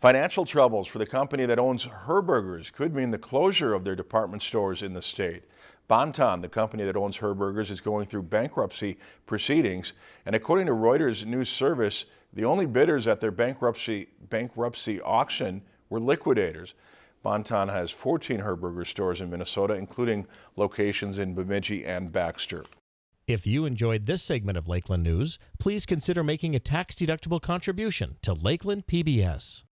Financial troubles for the company that owns Herberger's could mean the closure of their department stores in the state. Bon-Ton, the company that owns Herberger's, is going through bankruptcy proceedings. And according to Reuters News Service, the only bidders at their bankruptcy, bankruptcy auction were liquidators. Bon-Ton has 14 Herberger stores in Minnesota, including locations in Bemidji and Baxter. If you enjoyed this segment of Lakeland News, please consider making a tax-deductible contribution to Lakeland PBS.